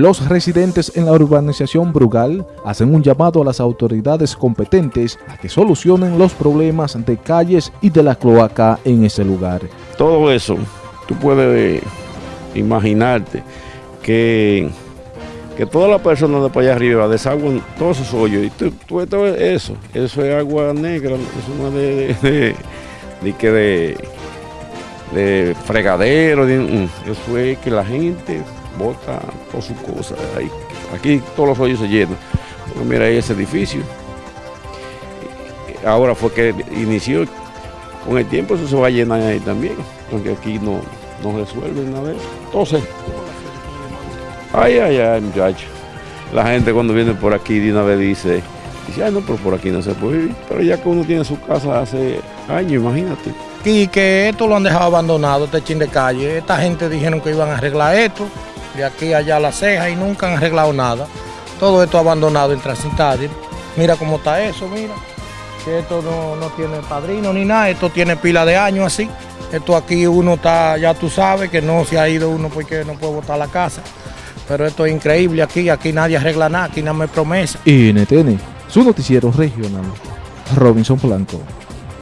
Los residentes en la urbanización Brugal hacen un llamado a las autoridades competentes a que solucionen los problemas de calles y de la cloaca en ese lugar. Todo eso, tú puedes imaginarte que, que todas las personas de para allá arriba desaguan todos esos hoyos y tú, tú todo eso, eso es agua negra, eso no es de, de, de, que de, de fregadero, eso es que la gente bota todas sus cosas. Ahí. Aquí todos los hoyos se llenan. mira ahí ese edificio. Ahora fue que inició, con el tiempo eso se va a llenar ahí también, porque aquí no, no resuelve nada de eso. Entonces, ay, ay, ay, muchachos. La gente cuando viene por aquí de una vez dice, dice, ay no, pero por aquí no se puede vivir. Pero ya que uno tiene su casa hace años, imagínate. Y que esto lo han dejado abandonado, este chin de calle. Esta gente dijeron que iban a arreglar esto aquí allá a la ceja y nunca han arreglado nada. Todo esto abandonado en transitario. Mira cómo está eso, mira. Que esto no, tiene padrino ni nada, esto tiene pila de años así. Esto aquí uno está, ya tú sabes que no se ha ido uno porque no puede botar la casa. Pero esto es increíble aquí, aquí nadie arregla nada, aquí nada me promesa. NTN, su noticiero regional, Robinson Blanco.